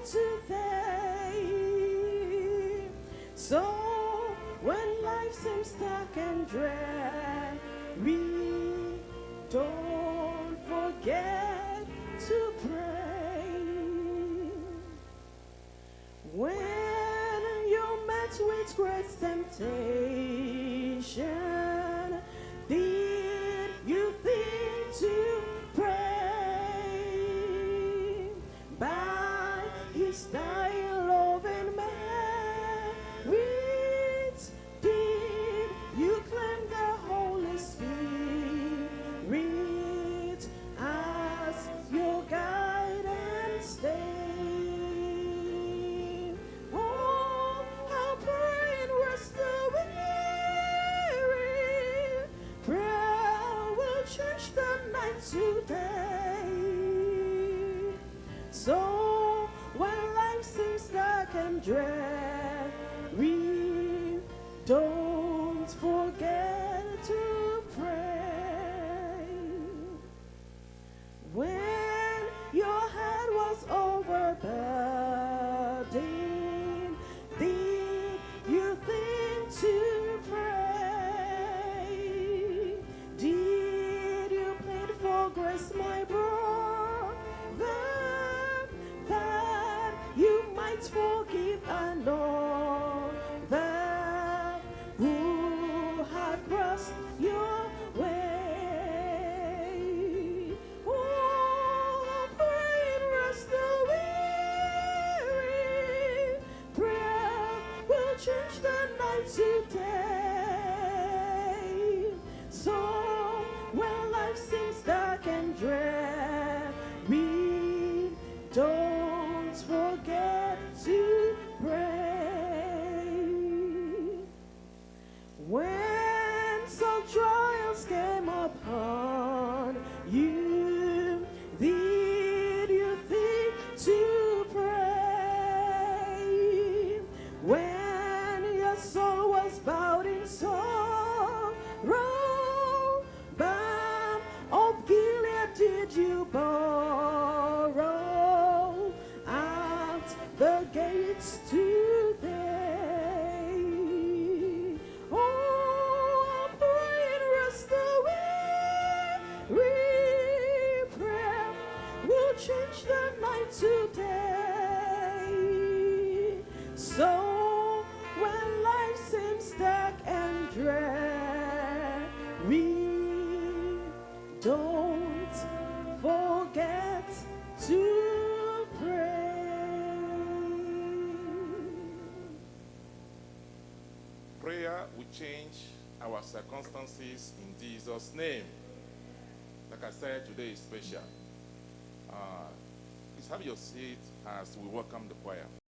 today. So when life seems dark and dread, we don't forget to pray. When you're met with great temptation, And merit, did you claim the Holy Spirit as your? Oh, how praying was the weary. Prayer will change the night today. So we don't change the night today. So when life seems dark and dread, we don't forget to pray. When You borrow at the gates today? Oh, I'm praying rest the weary prayer will change the night today. So when life seems dark and dread, we don't Prayer will change our circumstances in Jesus' name. Like I said, today is special. Uh, please have your seat as we welcome the choir.